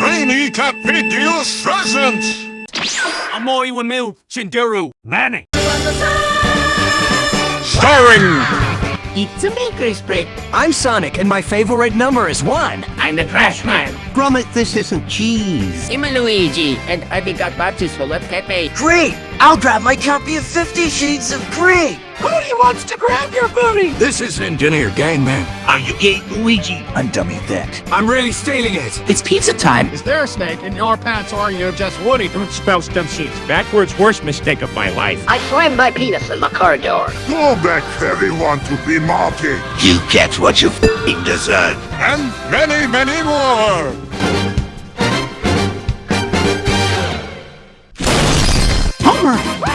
Rainy Capitius present! Amoy Wamil Chinderu Manny Starring It's a maker's break. I'm Sonic, and my favorite number is one. I'm the Trash Man Gromit, this isn't cheese. I'm a Luigi, and I got boxes full of Pepe. Great! I'll grab my copy of Fifty Shades of Grey! Booty wants to grab your booty This is Engineer Gangman. Are you gay, Luigi? I'm Dummy Thick. I'm really stealing it It's pizza time. Is there a snake in your pants or are you just Woody? Don't spell stem sheets backwards. Worst mistake of my life. I slammed my penis in the car door. Go back everyone to be Marty You get what you f***ing deserve. and many, many more! Huh.